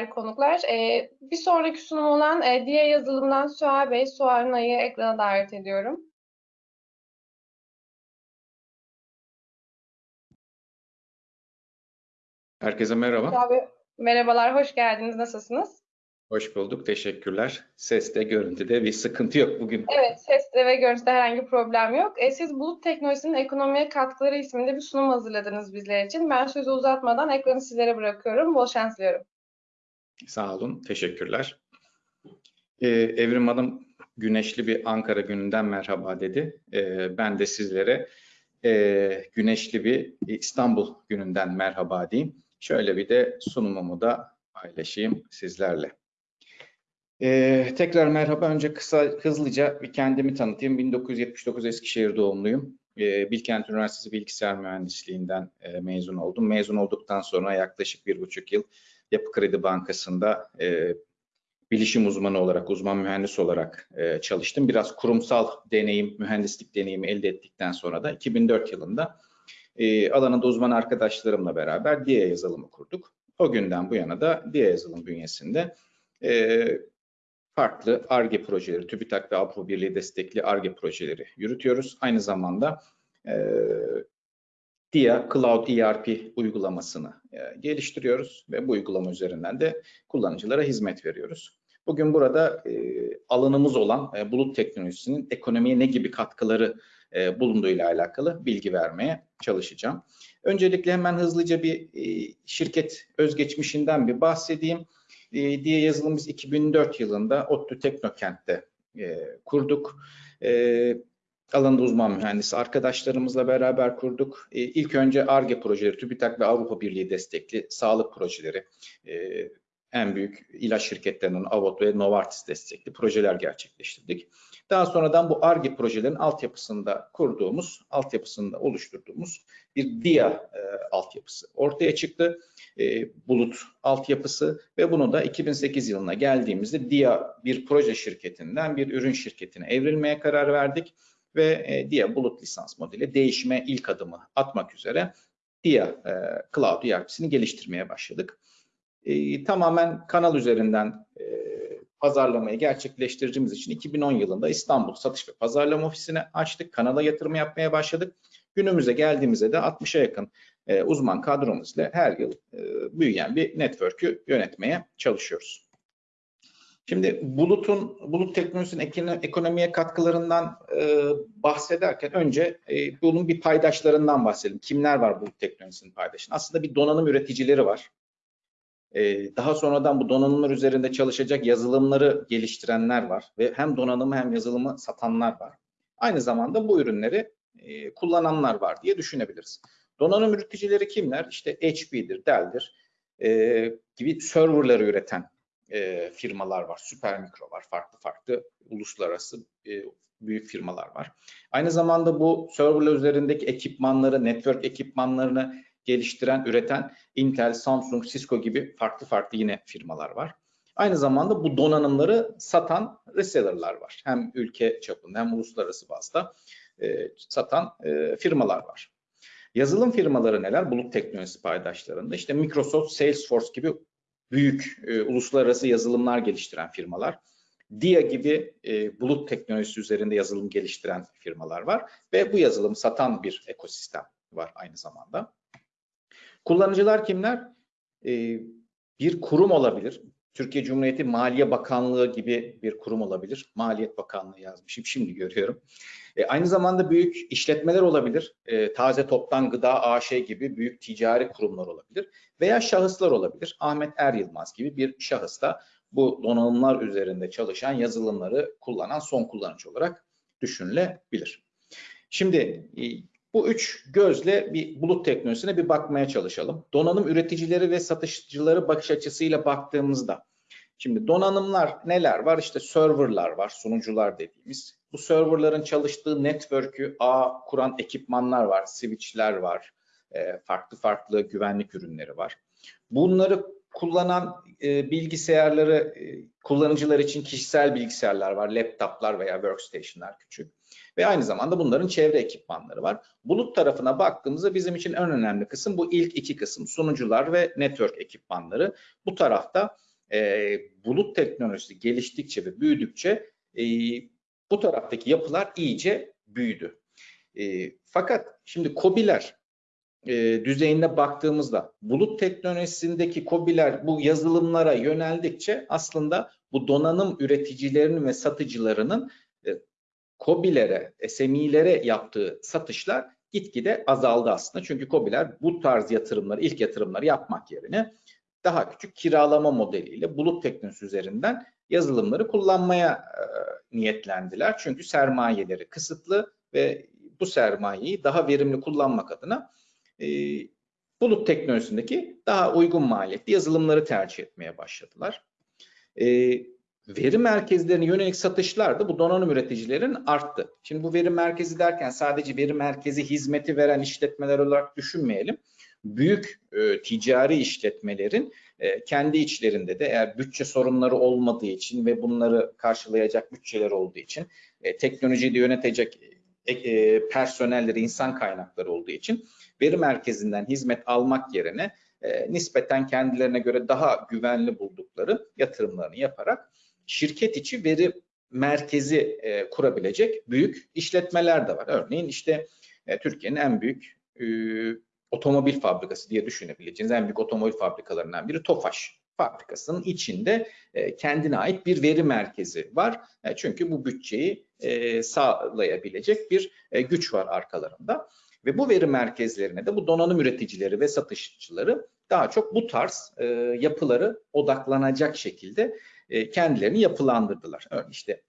Değerli konuklar, ee, bir sonraki sunum olan e, diye yazılımdan Suha Bey, Suha Nay'ı ekrana davet ediyorum. Herkese merhaba. Bey, merhabalar, hoş geldiniz. Nasılsınız? Hoş bulduk. Teşekkürler. Seste, görüntüde bir sıkıntı yok bugün. Evet, seste ve görüntüde herhangi bir problem yok. E, siz bulut teknolojisinin ekonomiye katkıları isminde bir sunum hazırladınız bizler için. Ben sözü uzatmadan ekranı sizlere bırakıyorum. Bol şans diliyorum. Sağ olun. Teşekkürler. Ee, Evrim Hanım güneşli bir Ankara gününden merhaba dedi. Ee, ben de sizlere e, güneşli bir İstanbul gününden merhaba diyeyim. Şöyle bir de sunumumu da paylaşayım sizlerle. Ee, tekrar merhaba. Önce kısa hızlıca bir kendimi tanıtayım. 1979 Eskişehir doğumluyum. Ee, Bilkent Üniversitesi Bilgisayar Mühendisliğinden e, mezun oldum. Mezun olduktan sonra yaklaşık bir buçuk yıl Yapı Kredi Bankası'nda e, bilişim uzmanı olarak, uzman mühendis olarak e, çalıştım. Biraz kurumsal deneyim, mühendislik deneyimi elde ettikten sonra da 2004 yılında e, alanında uzman arkadaşlarımla beraber DIA yazılımı kurduk. O günden bu yana da DIA yazılım bünyesinde e, farklı ARGE projeleri, TÜBİTAK ve Avrupa Birliği destekli ARGE projeleri yürütüyoruz. Aynı zamanda e, DIA Cloud ERP uygulamasını e, geliştiriyoruz ve bu uygulama üzerinden de kullanıcılara hizmet veriyoruz. Bugün burada e, alanımız olan e, bulut teknolojisinin ekonomiye ne gibi katkıları e, bulunduğuyla alakalı bilgi vermeye çalışacağım. Öncelikle hemen hızlıca bir şirket özgeçmişinden bir bahsedeyim e, diye yazılım biz 2004 yılında ODTÜ Teknokent'te kurduk. Alanında uzman mühendisi arkadaşlarımızla beraber kurduk. E, ilk önce ARGE projeleri, TÜBİTAK ve Avrupa Birliği destekli sağlık projeleri, e, en büyük ilaç şirketlerinin Avot ve Novartis destekli projeler gerçekleştirdik. Daha sonradan bu ARGE projelerin altyapısında kurduğumuz, altyapısında oluşturduğumuz bir DIA e, altyapısı ortaya çıktı. E, bulut altyapısı ve bunu da 2008 yılına geldiğimizde DIA bir proje şirketinden bir ürün şirketine evrilmeye karar verdik ve e, DIA bulut lisans modeli değişime ilk adımı atmak üzere DIA e, Cloud ERP'sini geliştirmeye başladık. E, tamamen kanal üzerinden e, pazarlamayı gerçekleştirdiğimiz için 2010 yılında İstanbul Satış ve Pazarlama Ofisi'ni açtık. Kanala yatırım yapmaya başladık. Günümüze geldiğimizde de 60'a yakın e, uzman kadromuzla her yıl büyüyen bir network'ü yönetmeye çalışıyoruz. Şimdi bulutun, bulut teknolojisinin ekonomiye katkılarından e, bahsederken önce e, bunun bir paydaşlarından bahsedelim. Kimler var bulut teknolojisinin paydaşın? Aslında bir donanım üreticileri var. E, daha sonradan bu donanımlar üzerinde çalışacak yazılımları geliştirenler var ve hem donanımı hem yazılımı satanlar var. Aynı zamanda bu ürünleri e, kullananlar var diye düşünebiliriz. Donanım üreticileri kimler? İşte HP'dir, Dell'dir e, gibi serverları üreten e, firmalar var. Süpermikro var. Farklı farklı uluslararası e, büyük firmalar var. Aynı zamanda bu serverler üzerindeki ekipmanları, network ekipmanlarını geliştiren, üreten Intel, Samsung, Cisco gibi farklı farklı yine firmalar var. Aynı zamanda bu donanımları satan reseller'lar var. Hem ülke çapında hem uluslararası bazda e, satan e, firmalar var. Yazılım firmaları neler? Bulut teknolojisi paydaşlarında. İşte Microsoft, Salesforce gibi büyük e, uluslararası yazılımlar geliştiren firmalar. DIA gibi e, bulut teknolojisi üzerinde yazılım geliştiren firmalar var ve bu yazılım satan bir ekosistem var aynı zamanda. Kullanıcılar kimler? E, bir kurum olabilir. Türkiye Cumhuriyeti Maliye Bakanlığı gibi bir kurum olabilir. Maliyet Bakanlığı yazmışım şimdi görüyorum. E, aynı zamanda büyük işletmeler olabilir. E, Taze Toptan Gıda AŞ gibi büyük ticari kurumlar olabilir. Veya şahıslar olabilir. Ahmet Er Yılmaz gibi bir şahıs da bu donanımlar üzerinde çalışan yazılımları kullanan son kullanıcı olarak düşünülebilir. Şimdi e, bu üç gözle bir bulut teknolojisine bir bakmaya çalışalım. Donanım üreticileri ve satışçıları bakış açısıyla baktığımızda Şimdi donanımlar neler var? İşte serverlar var, sunucular dediğimiz. Bu serverların çalıştığı network'ü ağ kuran ekipmanlar var, switchler var, e, farklı farklı güvenlik ürünleri var. Bunları kullanan e, bilgisayarları e, kullanıcılar için kişisel bilgisayarlar var, laptoplar veya workstation'lar küçük. Ve aynı zamanda bunların çevre ekipmanları var. Bulut tarafına baktığımızda bizim için en önemli kısım bu ilk iki kısım sunucular ve network ekipmanları. Bu tarafta e, bulut teknolojisi geliştikçe ve büyüdükçe e, bu taraftaki yapılar iyice büyüdü. E, fakat şimdi COBİ'ler e, düzeyinde baktığımızda bulut teknolojisindeki COBİ'ler bu yazılımlara yöneldikçe aslında bu donanım üreticilerinin ve satıcılarının e, COBİ'lere, SME'lere yaptığı satışlar gitgide azaldı aslında. Çünkü COBİ'ler bu tarz yatırımları, ilk yatırımları yapmak yerine daha küçük kiralama modeliyle bulut teknolojisi üzerinden yazılımları kullanmaya e, niyetlendiler. Çünkü sermayeleri kısıtlı ve bu sermayeyi daha verimli kullanmak adına e, bulut teknolojisindeki daha uygun maliyetli yazılımları tercih etmeye başladılar. E, veri merkezlerine yönelik satışlar da bu donanım üreticilerin arttı. Şimdi bu veri merkezi derken sadece veri merkezi hizmeti veren işletmeler olarak düşünmeyelim. Büyük e, ticari işletmelerin e, kendi içlerinde de eğer bütçe sorunları olmadığı için ve bunları karşılayacak bütçeler olduğu için e, teknolojiyi de yönetecek e, personelleri, insan kaynakları olduğu için veri merkezinden hizmet almak yerine e, nispeten kendilerine göre daha güvenli buldukları yatırımlarını yaparak şirket içi veri merkezi e, kurabilecek büyük işletmeler de var. Örneğin işte e, Türkiye'nin en büyük e, otomobil fabrikası diye düşünebileceğiniz en büyük otomobil fabrikalarından biri Tofaş fabrikasının içinde e, kendine ait bir veri merkezi var. E, çünkü bu bütçeyi e, sağlayabilecek bir güç var arkalarında. Ve bu veri merkezlerine de bu donanım üreticileri ve satışçıları daha çok bu tarz yapıları odaklanacak şekilde kendilerini yapılandırdılar. Örneğin işte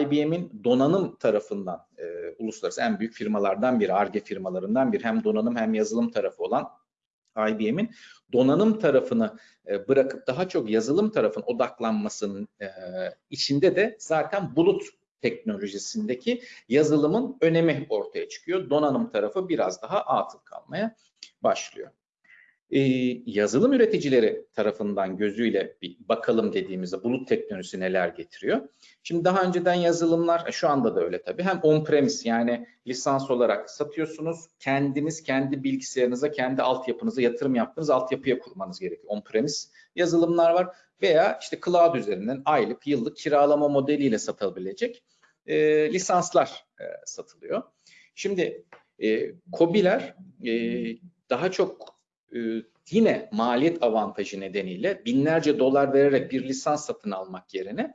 IBM'in donanım tarafından e, uluslararası en büyük firmalardan biri, ARGE firmalarından biri hem donanım hem yazılım tarafı olan IBM'in donanım tarafını e, bırakıp daha çok yazılım tarafına odaklanmasının e, içinde de zaten bulut teknolojisindeki yazılımın önemi ortaya çıkıyor. Donanım tarafı biraz daha atıl kalmaya başlıyor e, yazılım üreticileri tarafından gözüyle bir bakalım dediğimizde bulut teknolojisi neler getiriyor? Şimdi daha önceden yazılımlar, şu anda da öyle tabii, hem on-premise yani lisans olarak satıyorsunuz, kendiniz kendi bilgisayarınıza, kendi altyapınıza yatırım yaptığınız altyapıya kurmanız gerekiyor. On-premise yazılımlar var veya işte cloud üzerinden aylık, yıllık kiralama modeliyle satabilecek e, lisanslar e, satılıyor. Şimdi e, COBİ'ler e, daha çok e, yine maliyet avantajı nedeniyle binlerce dolar vererek bir lisans satın almak yerine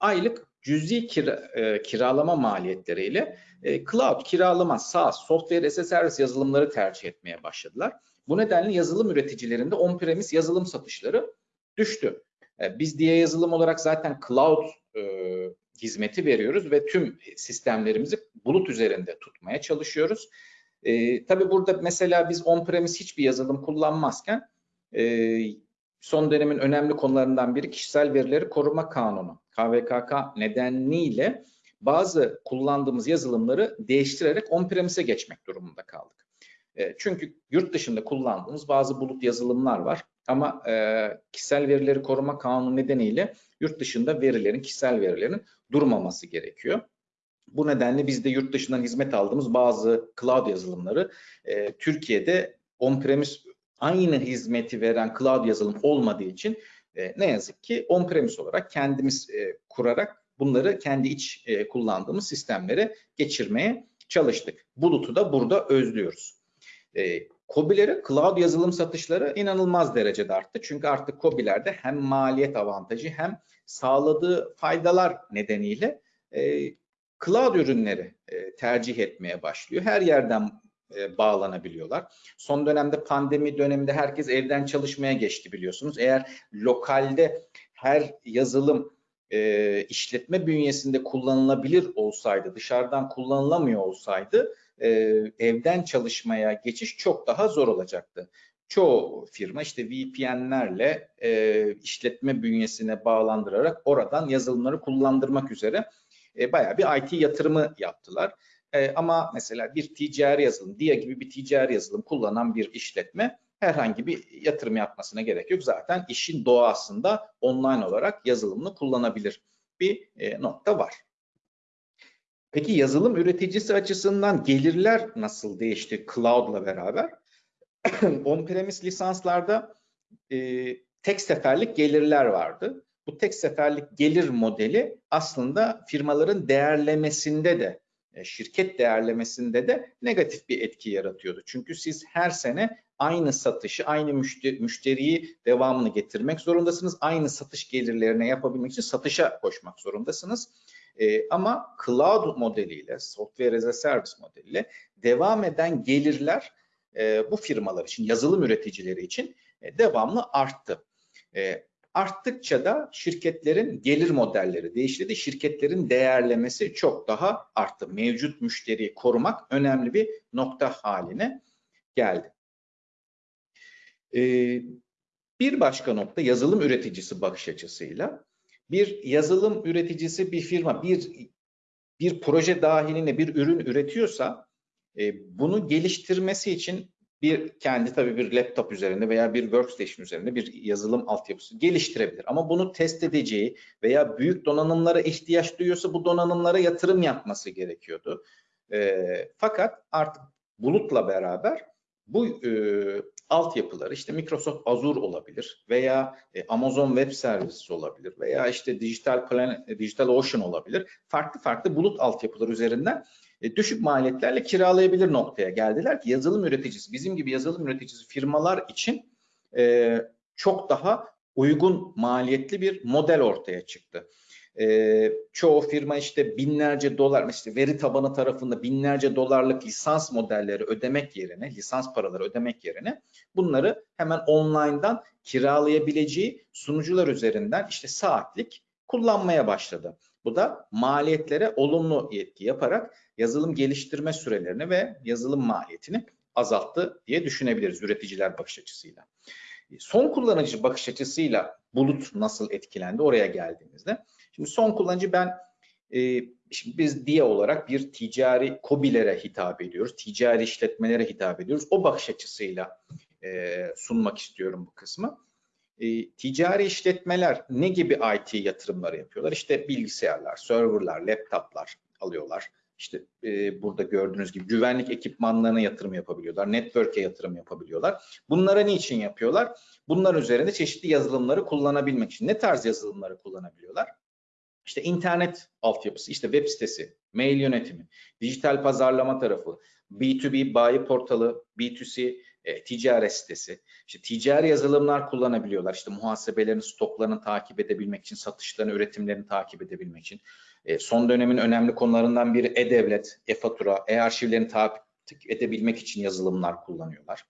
aylık cüzi kira, e, kiralama maliyetleriyle e, cloud kiralama, SaaS, software as a service yazılımları tercih etmeye başladılar. Bu nedenle yazılım üreticilerinde on-premise yazılım satışları düştü. E, biz diye yazılım olarak zaten cloud e, hizmeti veriyoruz ve tüm sistemlerimizi bulut üzerinde tutmaya çalışıyoruz. E, tabii burada mesela biz on-premise hiçbir yazılım kullanmazken e, son dönemin önemli konularından biri kişisel verileri koruma kanunu. KVKK nedeniyle bazı kullandığımız yazılımları değiştirerek on-premise'e geçmek durumunda kaldık. E, çünkü yurt dışında kullandığımız bazı bulut yazılımlar var ama e, kişisel verileri koruma kanunu nedeniyle yurt dışında verilerin, kişisel verilerin durmaması gerekiyor. Bu nedenle biz de yurt dışından hizmet aldığımız bazı cloud yazılımları e, Türkiye'de on-premise aynı hizmeti veren cloud yazılım olmadığı için e, ne yazık ki on-premise olarak kendimiz e, kurarak bunları kendi iç e, kullandığımız sistemlere geçirmeye çalıştık. Bulut'u da burada özlüyoruz. E, COBİ'lere cloud yazılım satışları inanılmaz derecede arttı. Çünkü artık COBİ'lerde hem maliyet avantajı hem sağladığı faydalar nedeniyle e, cloud ürünleri e, tercih etmeye başlıyor. Her yerden e, bağlanabiliyorlar. Son dönemde pandemi döneminde herkes evden çalışmaya geçti biliyorsunuz. Eğer lokalde her yazılım e, işletme bünyesinde kullanılabilir olsaydı, dışarıdan kullanılamıyor olsaydı evden çalışmaya geçiş çok daha zor olacaktı. Çoğu firma işte VPN'lerle e, işletme bünyesine bağlandırarak oradan yazılımları kullandırmak üzere e, bayağı bir IT yatırımı yaptılar. E, ama mesela bir ticari yazılım, DIA gibi bir ticari yazılım kullanan bir işletme herhangi bir yatırım yapmasına gerek yok. Zaten işin doğasında online olarak yazılımını kullanabilir bir e, nokta var. Peki yazılım üreticisi açısından gelirler nasıl değişti cloud'la beraber? On-premise lisanslarda e, tek seferlik gelirler vardı. Bu tek seferlik gelir modeli aslında firmaların değerlemesinde de e, şirket değerlemesinde de negatif bir etki yaratıyordu. Çünkü siz her sene aynı satışı, aynı müşteri, müşteriyi devamını getirmek zorundasınız. Aynı satış gelirlerine yapabilmek için satışa koşmak zorundasınız. Ee, ama cloud modeliyle, software as a service modeliyle devam eden gelirler e, bu firmalar için, yazılım üreticileri için e, devamlı arttı. E, arttıkça da şirketlerin gelir modelleri değişti. Şirketlerin değerlemesi çok daha arttı. Mevcut müşteriyi korumak önemli bir nokta haline geldi. Ee, bir başka nokta yazılım üreticisi bakış açısıyla bir yazılım üreticisi bir firma bir bir proje dahilinde bir ürün üretiyorsa e, bunu geliştirmesi için bir kendi tabii bir laptop üzerinde veya bir workstation üzerinde bir yazılım altyapısı geliştirebilir. Ama bunu test edeceği veya büyük donanımlara ihtiyaç duyuyorsa bu donanımlara yatırım yapması gerekiyordu. E, fakat artık bulutla beraber bu e, altyapıları işte Microsoft Azure olabilir veya e, Amazon Web Services olabilir veya işte Digital Plan, Digital Ocean olabilir. Farklı farklı bulut altyapıları üzerinden e, düşük maliyetlerle kiralayabilir noktaya geldiler ki yazılım üreticisi, bizim gibi yazılım üreticisi firmalar için e, çok daha uygun maliyetli bir model ortaya çıktı. E, çoğu firma işte binlerce dolar, işte veri tabanı tarafında binlerce dolarlık lisans modelleri ödemek yerine, lisans paraları ödemek yerine bunları hemen online'dan kiralayabileceği sunucular üzerinden işte saatlik kullanmaya başladı. Bu da maliyetlere olumlu etki yaparak yazılım geliştirme sürelerini ve yazılım maliyetini azalttı diye düşünebiliriz üreticiler bakış açısıyla. Son kullanıcı bakış açısıyla bulut nasıl etkilendi oraya geldiğimizde. Şimdi son kullanıcı ben e, şimdi biz diye olarak bir ticari kobilere hitap ediyoruz. Ticari işletmelere hitap ediyoruz. O bakış açısıyla e, sunmak istiyorum bu kısmı. E, ticari işletmeler ne gibi IT yatırımları yapıyorlar? İşte bilgisayarlar, serverlar, laptoplar alıyorlar. İşte e, burada gördüğünüz gibi güvenlik ekipmanlarına yatırım yapabiliyorlar, network'e yatırım yapabiliyorlar. Bunlara niçin yapıyorlar? Bunlar üzerinde çeşitli yazılımları kullanabilmek için. Ne tarz yazılımları kullanabiliyorlar? İşte internet altyapısı, işte web sitesi, mail yönetimi, dijital pazarlama tarafı, B2B bayi portalı, B2C e, ticaret sitesi, işte ticari yazılımlar kullanabiliyorlar. İşte muhasebelerini, stoklarını takip edebilmek için, satışlarını, üretimlerini takip edebilmek için. E, son dönemin önemli konularından biri e-devlet, e-fatura, e-arşivlerini takip edebilmek için yazılımlar kullanıyorlar.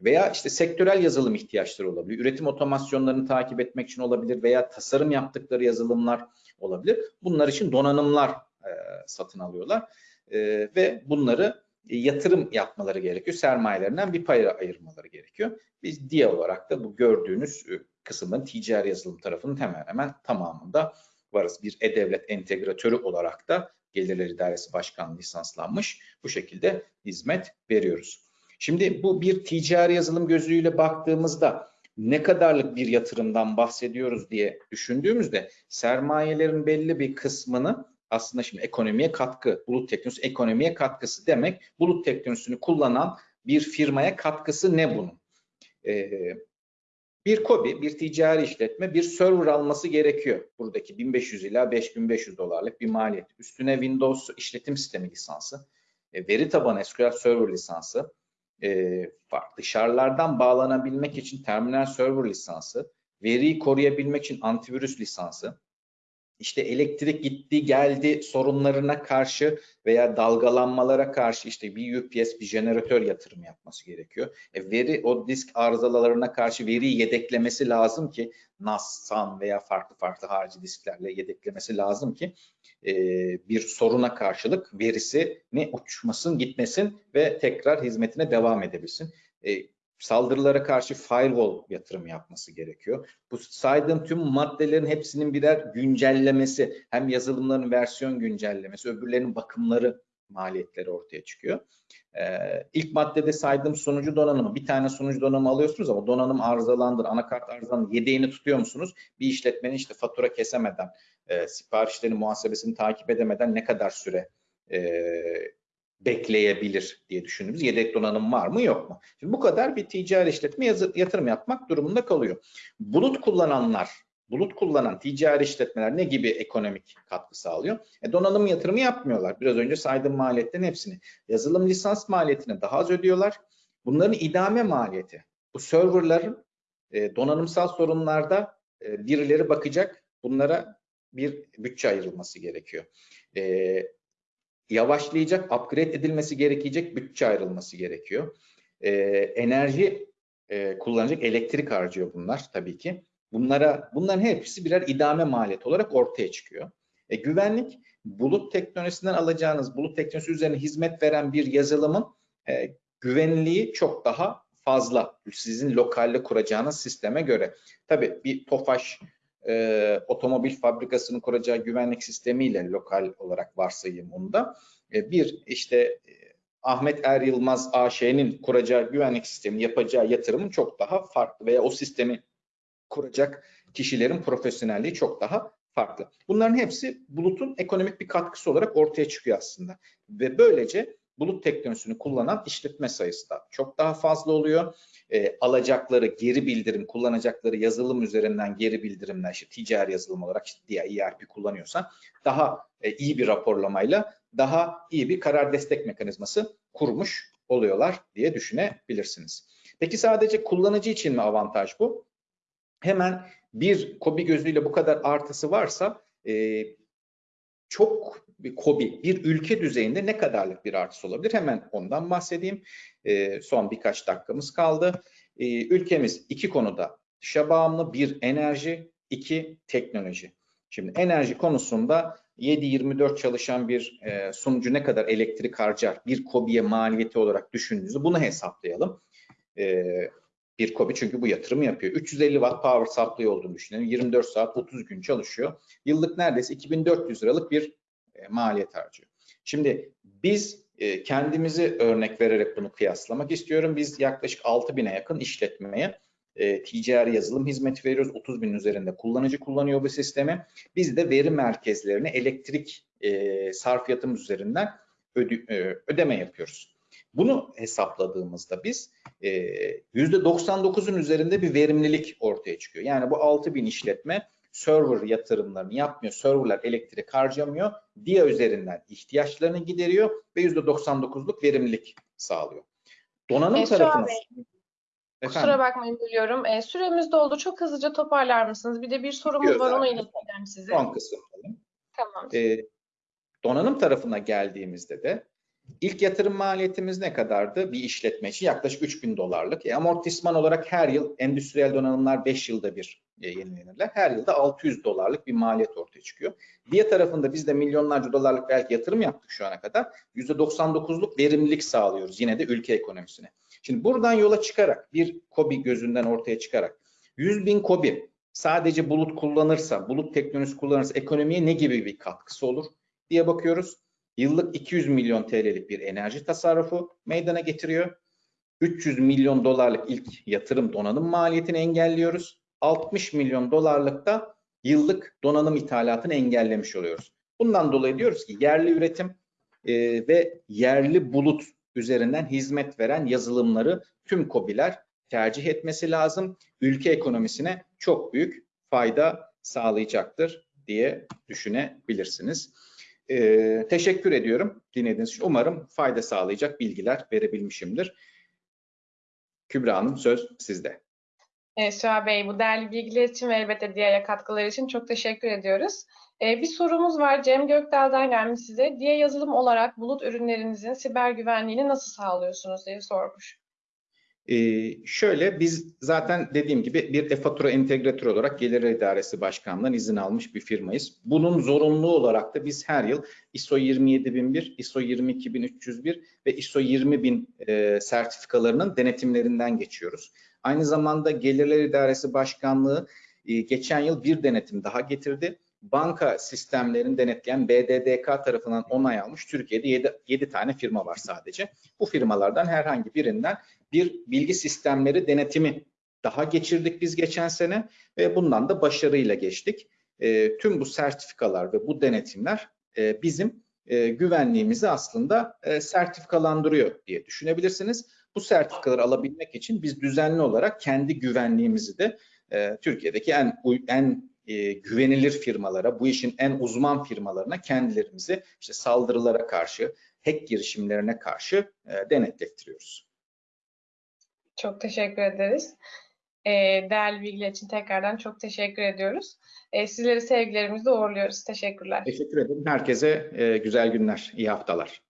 Veya işte sektörel yazılım ihtiyaçları olabilir. Üretim otomasyonlarını takip etmek için olabilir veya tasarım yaptıkları yazılımlar olabilir. Bunlar için donanımlar e, satın alıyorlar e, ve bunları yatırım yapmaları gerekiyor. Sermayelerinden bir pay ayırmaları gerekiyor. Biz diye olarak da bu gördüğünüz e, kısımın ticari yazılım tarafının hemen hemen tamamında varız. Bir e-devlet entegratörü olarak da Gelirler İdaresi Başkanlığı lisanslanmış bu şekilde hizmet veriyoruz. Şimdi bu bir ticari yazılım gözüyle baktığımızda ne kadarlık bir yatırımdan bahsediyoruz diye düşündüğümüzde sermayelerin belli bir kısmını aslında şimdi ekonomiye katkı, bulut teknolojisi ekonomiye katkısı demek. Bulut teknolojisini kullanan bir firmaya katkısı ne bunun? Ee, bir kobi, bir ticari işletme bir server alması gerekiyor. Buradaki 1500 ila 5500 dolarlık bir maliyet. Üstüne Windows işletim sistemi lisansı, e, veri tabanı SQL Server lisansı, e, dışarılardan bağlanabilmek için terminal server lisansı, veriyi koruyabilmek için antivirüs lisansı, işte elektrik gitti geldi sorunlarına karşı veya dalgalanmalara karşı işte bir UPS bir jeneratör yatırım yapması gerekiyor. E veri o disk arızalarına karşı veriyi yedeklemesi lazım ki NAS, SAN veya farklı farklı harici disklerle yedeklemesi lazım ki e, bir soruna karşılık verisi ne uçmasın gitmesin ve tekrar hizmetine devam edebilsin. E, saldırılara karşı firewall yatırım yapması gerekiyor. Bu saydığım tüm maddelerin hepsinin birer güncellemesi, hem yazılımların versiyon güncellemesi, öbürlerinin bakımları maliyetleri ortaya çıkıyor. Ee, ilk maddede saydığım sunucu donanımı, bir tane sunucu donanımı alıyorsunuz ama donanım arızalandır, anakart arızalandır, yedeğini tutuyor musunuz? Bir işletmenin işte fatura kesemeden, e, siparişlerin muhasebesini takip edemeden ne kadar süre e, bekleyebilir diye düşündüğümüz yedek donanım var mı yok mu? Şimdi bu kadar bir ticari işletme yatırım yapmak durumunda kalıyor. Bulut kullananlar, bulut kullanan ticari işletmeler ne gibi ekonomik katkı sağlıyor? E, donanım yatırımı yapmıyorlar. Biraz önce saydığım maliyetlerin hepsini. Yazılım lisans maliyetini daha az ödüyorlar. Bunların idame maliyeti. Bu serverların e, donanımsal sorunlarda e, birileri bakacak. Bunlara bir bütçe ayrılması gerekiyor. E, yavaşlayacak, upgrade edilmesi gerekecek bütçe ayrılması gerekiyor. E, enerji e, kullanacak elektrik harcıyor bunlar tabii ki. Bunlara bunların hepsi birer idame maliyet olarak ortaya çıkıyor. E, güvenlik bulut teknolojisinden alacağınız bulut teknolojisi üzerine hizmet veren bir yazılımın e, güvenliği çok daha fazla sizin lokalde kuracağınız sisteme göre. Tabii bir Tofaş e, otomobil fabrikasının kuracağı güvenlik sistemiyle lokal olarak varsayayım onda. E, bir işte e, Ahmet Er Yılmaz AŞ'nin kuracağı güvenlik sistemi yapacağı yatırımın çok daha farklı veya o sistemi kuracak kişilerin profesyonelliği çok daha farklı. Bunların hepsi bulutun ekonomik bir katkısı olarak ortaya çıkıyor aslında. Ve böylece bulut teknolojisini kullanan işletme sayısı da çok daha fazla oluyor. E, alacakları geri bildirim, kullanacakları yazılım üzerinden geri bildirimler, işte ticari yazılım olarak işte diğer ERP kullanıyorsan daha e, iyi bir raporlamayla daha iyi bir karar destek mekanizması kurmuş oluyorlar diye düşünebilirsiniz. Peki sadece kullanıcı için mi avantaj bu? Hemen bir kobi gözüyle bu kadar artısı varsa e, çok bir kobi bir ülke düzeyinde ne kadarlık bir artısı olabilir? Hemen ondan bahsedeyim. E, son birkaç dakikamız kaldı. E, ülkemiz iki konuda dışa bağımlı. Bir enerji, iki teknoloji. Şimdi enerji konusunda 7-24 çalışan bir e, sunucu ne kadar elektrik harcar bir kobiye maliyeti olarak düşündüğünüzde bunu hesaplayalım. E, bir kobi çünkü bu yatırımı yapıyor. 350 watt power supply olduğunu düşünelim. 24 saat 30 gün çalışıyor. Yıllık neredeyse 2400 liralık bir e, maliyet harcıyor. Şimdi biz e, kendimizi örnek vererek bunu kıyaslamak istiyorum. Biz yaklaşık 6000'e yakın işletmeye e, ticari yazılım hizmeti veriyoruz. 30 bin üzerinde kullanıcı kullanıyor bu sistemi. Biz de veri merkezlerine elektrik e, sarfiyatımız üzerinden öde, ödeme yapıyoruz. Bunu hesapladığımızda biz e, %99'un üzerinde bir verimlilik ortaya çıkıyor. Yani bu 6000 işletme server yatırımlarını yapmıyor, serverlar elektrik harcamıyor, DIA üzerinden ihtiyaçlarını gideriyor ve %99'luk verimlilik sağlıyor. Donanım E, tarafına... Bey, Kusura bakmayın bölüyorum. E, süremiz doldu. Çok hızlıca toparlar mısınız? Bir de bir sorumuz Yok, var onu ileteceğim size. Son kısım. Tamam. E, donanım tarafına geldiğimizde de ilk yatırım maliyetimiz ne kadardı? Bir işletme için yaklaşık 3000 dolarlık. E, amortisman olarak her yıl endüstriyel donanımlar 5 yılda bir yenilenirler. Her yılda 600 dolarlık bir maliyet ortaya çıkıyor. Diğer tarafında biz de milyonlarca dolarlık belki yatırım yaptık şu ana kadar. %99'luk verimlilik sağlıyoruz yine de ülke ekonomisine. Şimdi buradan yola çıkarak bir kobi gözünden ortaya çıkarak 100 bin kobi sadece bulut kullanırsa, bulut teknolojisi kullanırsa ekonomiye ne gibi bir katkısı olur diye bakıyoruz. Yıllık 200 milyon TL'lik bir enerji tasarrufu meydana getiriyor. 300 milyon dolarlık ilk yatırım donanım maliyetini engelliyoruz. 60 milyon dolarlık da yıllık donanım ithalatını engellemiş oluyoruz. Bundan dolayı diyoruz ki yerli üretim e, ve yerli bulut üzerinden hizmet veren yazılımları tüm KOBİ'ler tercih etmesi lazım. Ülke ekonomisine çok büyük fayda sağlayacaktır diye düşünebilirsiniz. Ee, teşekkür ediyorum dinlediğiniz için. Umarım fayda sağlayacak bilgiler verebilmişimdir. Kübra Hanım söz sizde. Evet, Şuha Bey bu değerli bilgiler için ve elbette diğer katkılar için çok teşekkür ediyoruz. Ee, bir sorumuz var Cem Gökdal'dan gelmiş size. Diye yazılım olarak bulut ürünlerinizin siber güvenliğini nasıl sağlıyorsunuz diye sormuş. Ee, şöyle biz zaten dediğim gibi bir e-fatura entegratörü olarak Gelir İdaresi Başkanlığı'ndan izin almış bir firmayız. Bunun zorunlu olarak da biz her yıl ISO 27001, ISO 22301 ve ISO 20000 e, sertifikalarının denetimlerinden geçiyoruz. Aynı zamanda Gelirler İdaresi Başkanlığı e, geçen yıl bir denetim daha getirdi. banka sistemlerini denetleyen BDDK tarafından onay almış Türkiye'de 7, 7 tane firma var sadece. Bu firmalardan herhangi birinden bir bilgi sistemleri denetimi daha geçirdik biz geçen sene ve bundan da başarıyla geçtik. E, tüm bu sertifikalar ve bu denetimler e, bizim e, güvenliğimizi aslında e, sertifikalandırıyor diye düşünebilirsiniz. Bu sertifikaları alabilmek için biz düzenli olarak kendi güvenliğimizi de e, Türkiye'deki en en e, güvenilir firmalara, bu işin en uzman firmalarına kendilerimizi işte saldırılara karşı, hack girişimlerine karşı e, denetlettiriyoruz. Çok teşekkür ederiz. E, değerli bilgiler için tekrardan çok teşekkür ediyoruz. E, sizleri sevgilerimizle uğurluyoruz. Teşekkürler. Teşekkür ederim. Herkese e, güzel günler, iyi haftalar.